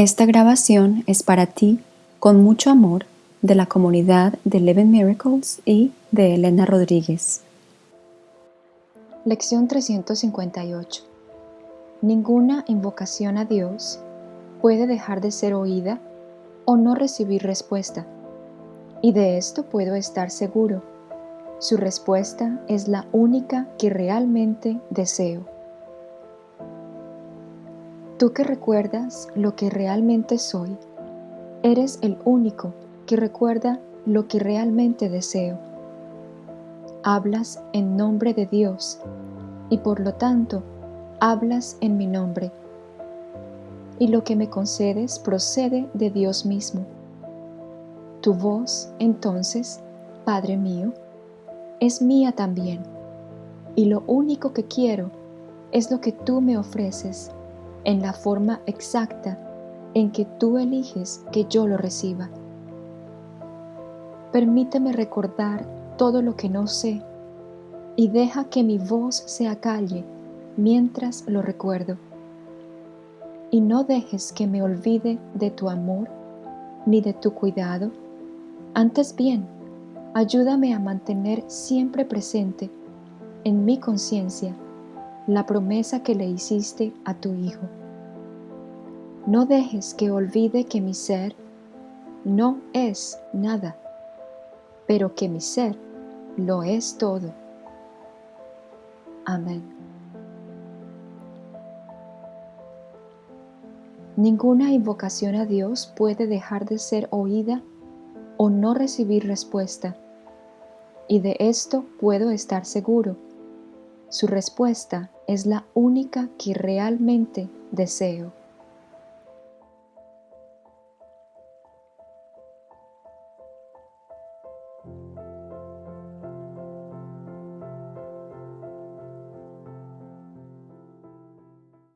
Esta grabación es para ti, con mucho amor, de la comunidad de Eleven Miracles y de Elena Rodríguez. Lección 358 Ninguna invocación a Dios puede dejar de ser oída o no recibir respuesta. Y de esto puedo estar seguro. Su respuesta es la única que realmente deseo. Tú que recuerdas lo que realmente soy, eres el único que recuerda lo que realmente deseo. Hablas en nombre de Dios y por lo tanto hablas en mi nombre. Y lo que me concedes procede de Dios mismo. Tu voz, entonces, Padre mío, es mía también. Y lo único que quiero es lo que tú me ofreces en la forma exacta en que tú eliges que yo lo reciba. Permíteme recordar todo lo que no sé y deja que mi voz se acalle mientras lo recuerdo. Y no dejes que me olvide de tu amor ni de tu cuidado. Antes bien, ayúdame a mantener siempre presente en mi conciencia la promesa que le hiciste a tu Hijo. No dejes que olvide que mi ser no es nada, pero que mi ser lo es todo. Amén. Ninguna invocación a Dios puede dejar de ser oída o no recibir respuesta, y de esto puedo estar seguro. Su respuesta es la única que realmente deseo.